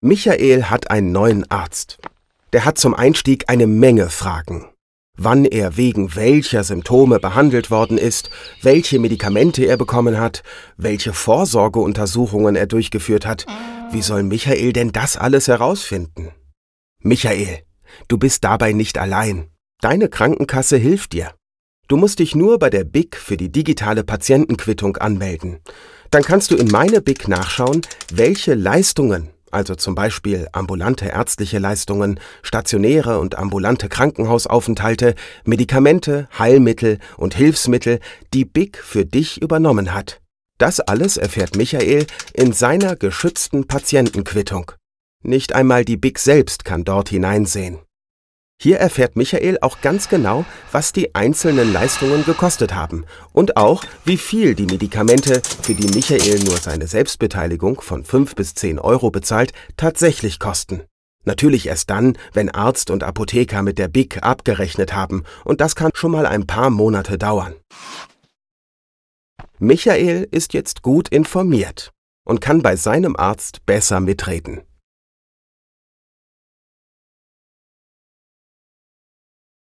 Michael hat einen neuen Arzt. Der hat zum Einstieg eine Menge Fragen. Wann er wegen welcher Symptome behandelt worden ist, welche Medikamente er bekommen hat, welche Vorsorgeuntersuchungen er durchgeführt hat. Wie soll Michael denn das alles herausfinden? Michael, du bist dabei nicht allein. Deine Krankenkasse hilft dir. Du musst dich nur bei der BIC für die digitale Patientenquittung anmelden. Dann kannst du in meine BIC nachschauen, welche Leistungen also zum Beispiel ambulante ärztliche Leistungen, stationäre und ambulante Krankenhausaufenthalte, Medikamente, Heilmittel und Hilfsmittel, die BIC für dich übernommen hat. Das alles erfährt Michael in seiner geschützten Patientenquittung. Nicht einmal die BIC selbst kann dort hineinsehen. Hier erfährt Michael auch ganz genau, was die einzelnen Leistungen gekostet haben und auch, wie viel die Medikamente, für die Michael nur seine Selbstbeteiligung von 5 bis 10 Euro bezahlt, tatsächlich kosten. Natürlich erst dann, wenn Arzt und Apotheker mit der BIC abgerechnet haben, und das kann schon mal ein paar Monate dauern. Michael ist jetzt gut informiert und kann bei seinem Arzt besser mitreden.